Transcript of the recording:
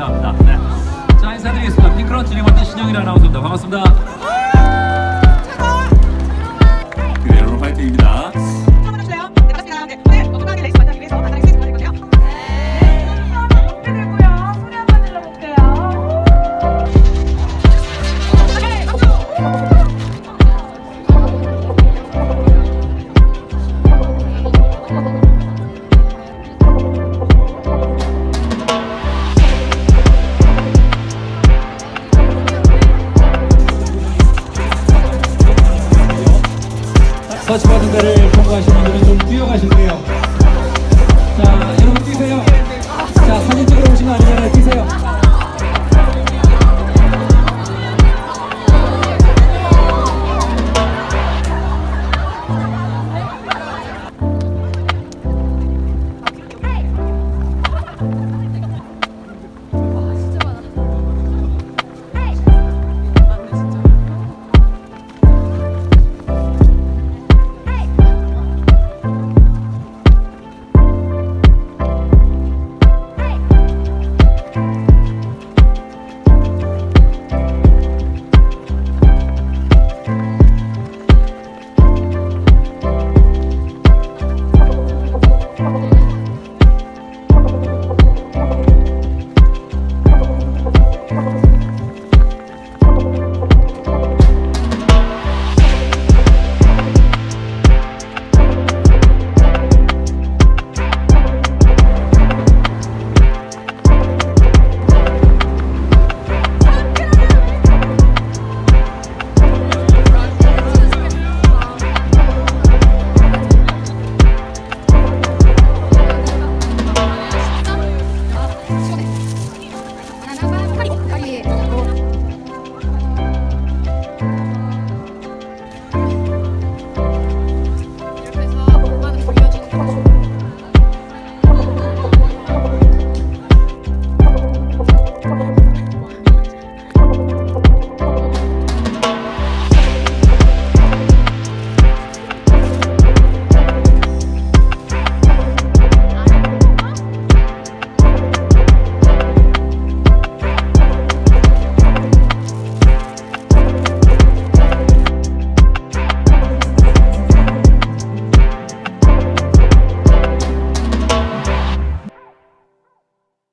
감사합니다. 네. 자 인사드리겠습니다. 핑크런치 리버트 신영일 아나운서입니다. 반갑습니다. 터치받은 데를 통과하신 분들은 좀 뛰어가시네요